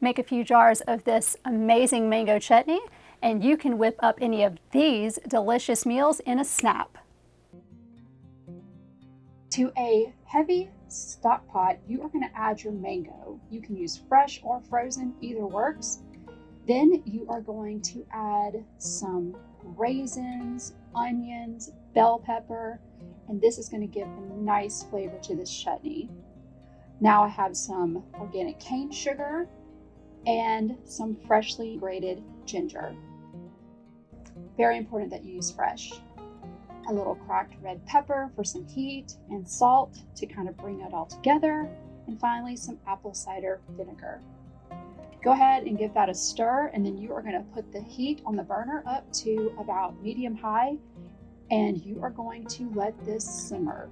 make a few jars of this amazing mango chutney and you can whip up any of these delicious meals in a snap. To a heavy stock pot, you are going to add your mango. You can use fresh or frozen, either works. Then you are going to add some raisins, onions, bell pepper, and this is going to give a nice flavor to this chutney. Now I have some organic cane sugar and some freshly grated ginger. Very important that you use fresh. A little cracked red pepper for some heat and salt to kind of bring it all together. And finally, some apple cider vinegar. Go ahead and give that a stir and then you are going to put the heat on the burner up to about medium high and you are going to let this simmer.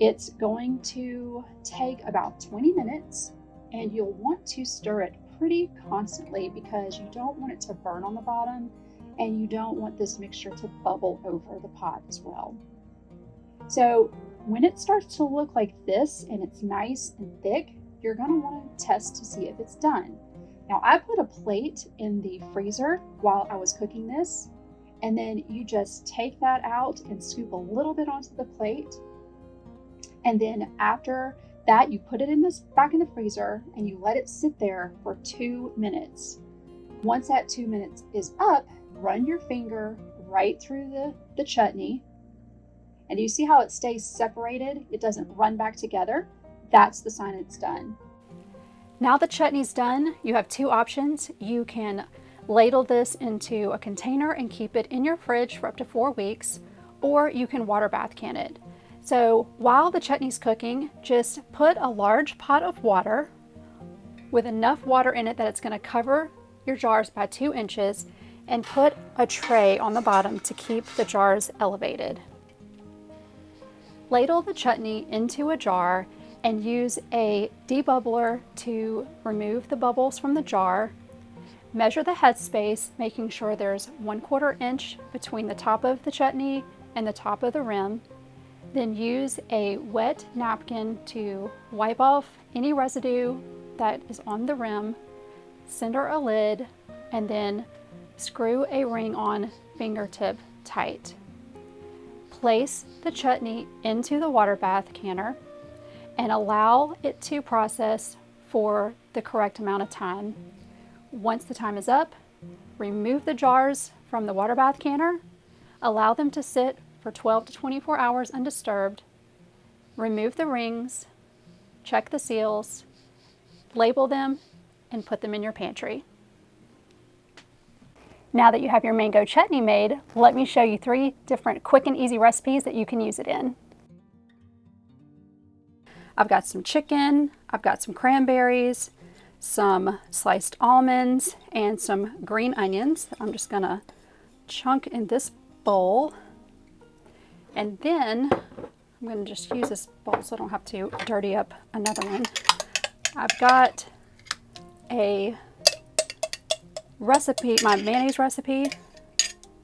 It's going to take about 20 minutes and you'll want to stir it pretty constantly because you don't want it to burn on the bottom and you don't want this mixture to bubble over the pot as well. So when it starts to look like this and it's nice and thick, you're gonna wanna test to see if it's done. Now I put a plate in the freezer while I was cooking this, and then you just take that out and scoop a little bit onto the plate. And then after that, you put it in this back in the freezer and you let it sit there for two minutes. Once that two minutes is up, run your finger right through the, the chutney. And you see how it stays separated? It doesn't run back together. That's the sign it's done. Now the chutney's done, you have two options. You can ladle this into a container and keep it in your fridge for up to four weeks, or you can water bath can it. So while the chutney's cooking, just put a large pot of water with enough water in it that it's gonna cover your jars by two inches and put a tray on the bottom to keep the jars elevated. Ladle the chutney into a jar and use a debubbler to remove the bubbles from the jar. Measure the headspace, making sure there's one quarter inch between the top of the chutney and the top of the rim. Then use a wet napkin to wipe off any residue that is on the rim, center a lid, and then screw a ring on fingertip tight. Place the chutney into the water bath canner and allow it to process for the correct amount of time. Once the time is up, remove the jars from the water bath canner, allow them to sit for 12 to 24 hours undisturbed, remove the rings, check the seals, label them, and put them in your pantry. Now that you have your mango chutney made, let me show you three different quick and easy recipes that you can use it in. I've got some chicken, I've got some cranberries, some sliced almonds, and some green onions. I'm just gonna chunk in this bowl. And then I'm gonna just use this bowl so I don't have to dirty up another one. I've got a recipe, my mayonnaise recipe.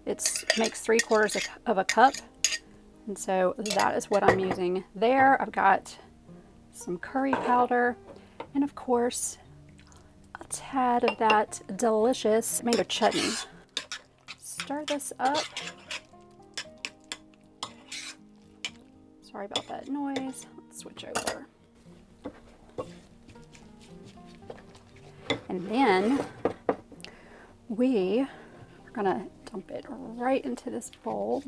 It makes three quarters of a cup. And so that is what I'm using there. I've got some curry powder, and of course, a tad of that delicious mango chutney. Stir this up. Sorry about that noise. Let's switch over. And then we are gonna dump it right into this bowl.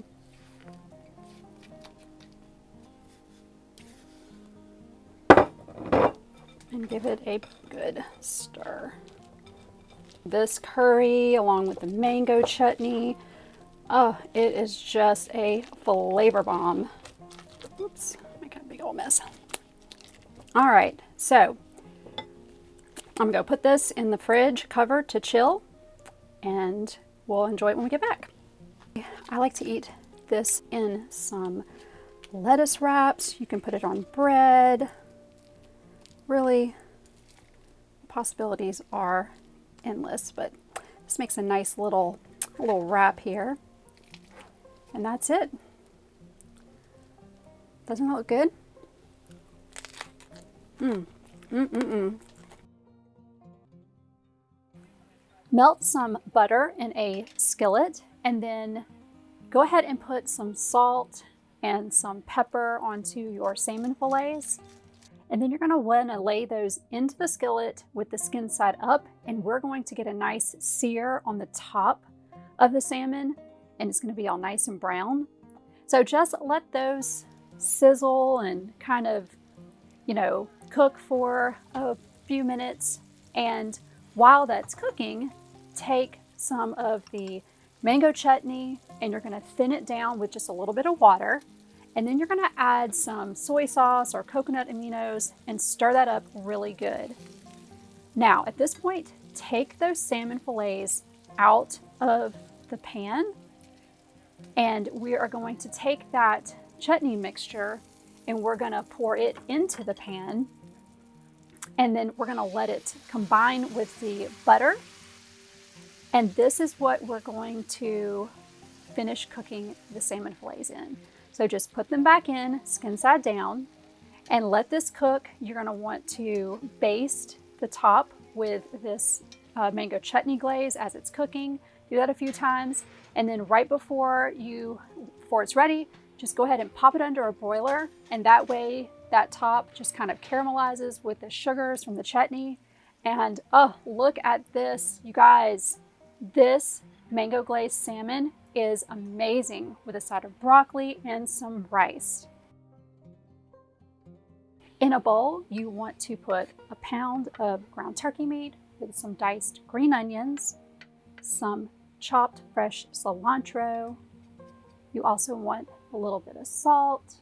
and give it a good stir. This curry along with the mango chutney, oh, it is just a flavor bomb. Oops, making a big old mess. All right, so I'm gonna put this in the fridge cover to chill and we'll enjoy it when we get back. I like to eat this in some lettuce wraps. You can put it on bread, really possibilities are endless, but this makes a nice little, little wrap here. And that's it. Doesn't that look good? Mmm. Mmm, mmm, mmm. Melt some butter in a skillet and then go ahead and put some salt and some pepper onto your salmon fillets. And then you're gonna wanna lay those into the skillet with the skin side up and we're going to get a nice sear on the top of the salmon and it's gonna be all nice and brown. So just let those sizzle and kind of, you know, cook for a few minutes. And while that's cooking, take some of the mango chutney and you're gonna thin it down with just a little bit of water. And then you're gonna add some soy sauce or coconut aminos and stir that up really good. Now, at this point, take those salmon fillets out of the pan and we are going to take that chutney mixture and we're gonna pour it into the pan and then we're gonna let it combine with the butter. And this is what we're going to finish cooking the salmon fillets in. So just put them back in, skin side down, and let this cook. You're gonna want to baste the top with this uh, mango chutney glaze as it's cooking. Do that a few times. And then right before you, before it's ready, just go ahead and pop it under a broiler. And that way that top just kind of caramelizes with the sugars from the chutney. And oh, look at this, you guys. This mango glazed salmon is amazing with a side of broccoli and some rice. In a bowl, you want to put a pound of ground turkey meat with some diced green onions, some chopped fresh cilantro. You also want a little bit of salt,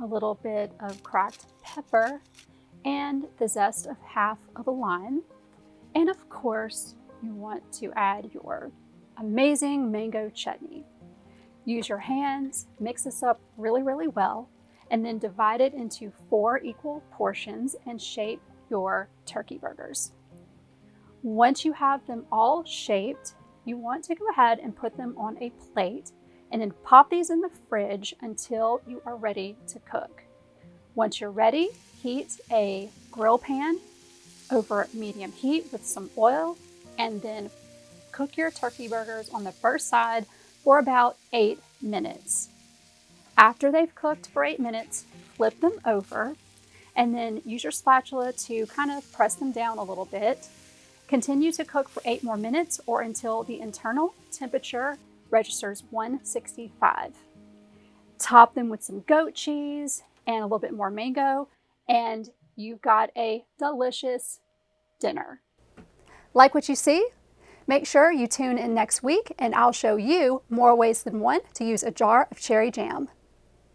a little bit of cracked pepper, and the zest of half of a lime. And of course, you want to add your amazing mango chutney. Use your hands, mix this up really, really well, and then divide it into four equal portions and shape your turkey burgers. Once you have them all shaped, you want to go ahead and put them on a plate and then pop these in the fridge until you are ready to cook. Once you're ready, heat a grill pan over medium heat with some oil and then cook your turkey burgers on the first side for about eight minutes. After they've cooked for eight minutes, flip them over and then use your spatula to kind of press them down a little bit. Continue to cook for eight more minutes or until the internal temperature registers 165. Top them with some goat cheese and a little bit more mango, and you've got a delicious dinner. Like what you see? Make sure you tune in next week and I'll show you more ways than one to use a jar of cherry jam.